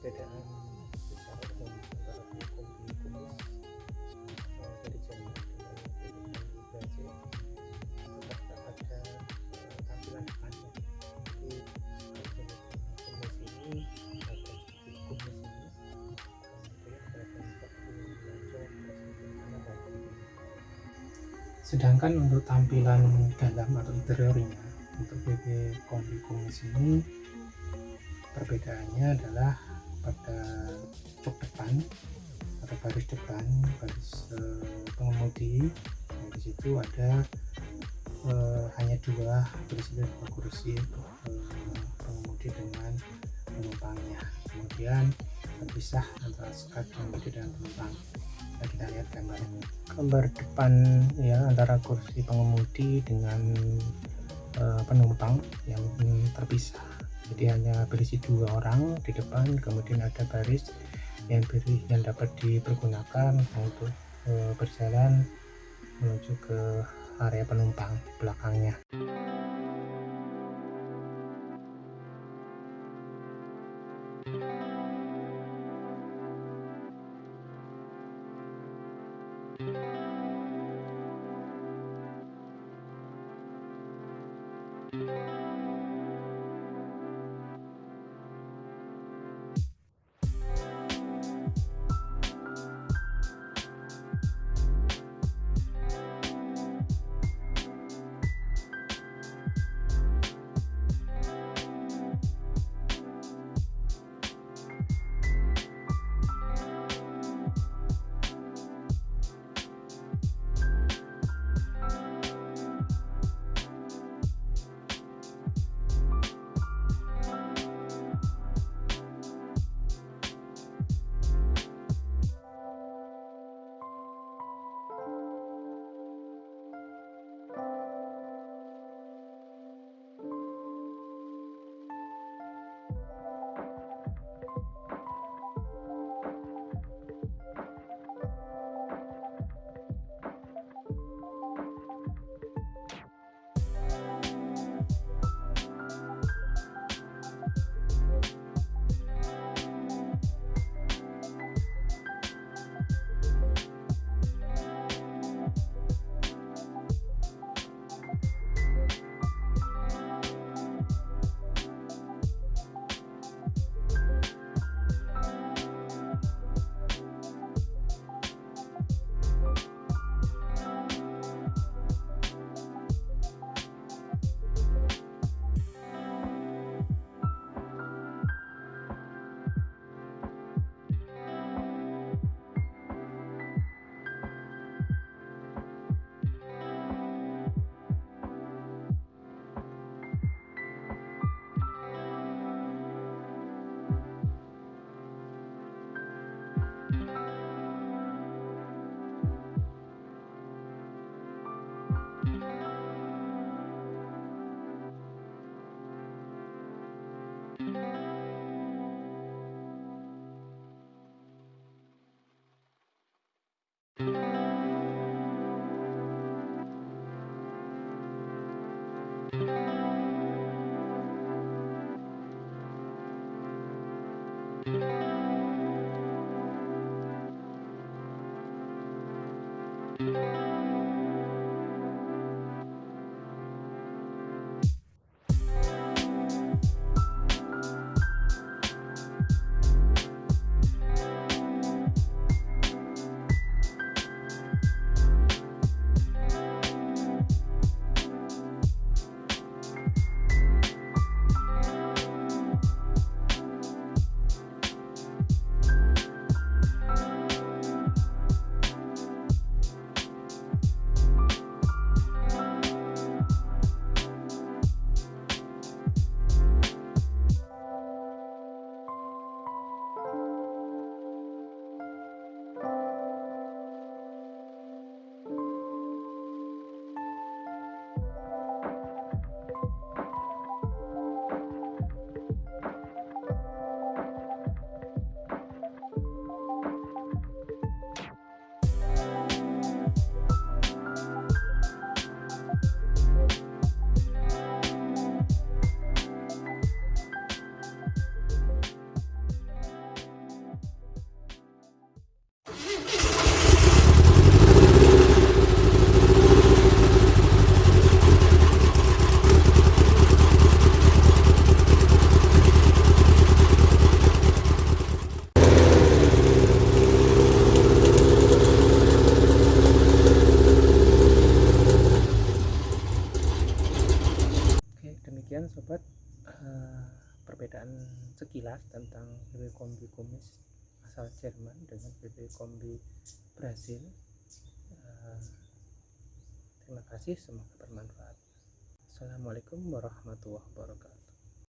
perbedaan secara umum antara hukum di Indonesia. Dari Jerman eh, sedangkan untuk tampilan dalam atau interiornya untuk BB kombi kumis ini perbedaannya adalah pada jok depan atau baris depan baris eh, pengemudi. Nah, di situ ada eh, hanya dua berisi dua kursi eh, pengemudi dengan penumpangnya. Kemudian terpisah antara sekat pengemudi dan penumpang. Nah, kita lihat gambar gambar depan ya antara kursi pengemudi dengan uh, penumpang yang terpisah jadi hanya berisi dua orang di depan kemudian ada baris yang beri yang dapat dipergunakan untuk uh, berjalan menuju ke area penumpang belakangnya Sekilas tentang BB Kombi kumis asal Jerman dengan BB Kombi Brasil. Uh, terima kasih semoga bermanfaat. Assalamualaikum warahmatullahi wabarakatuh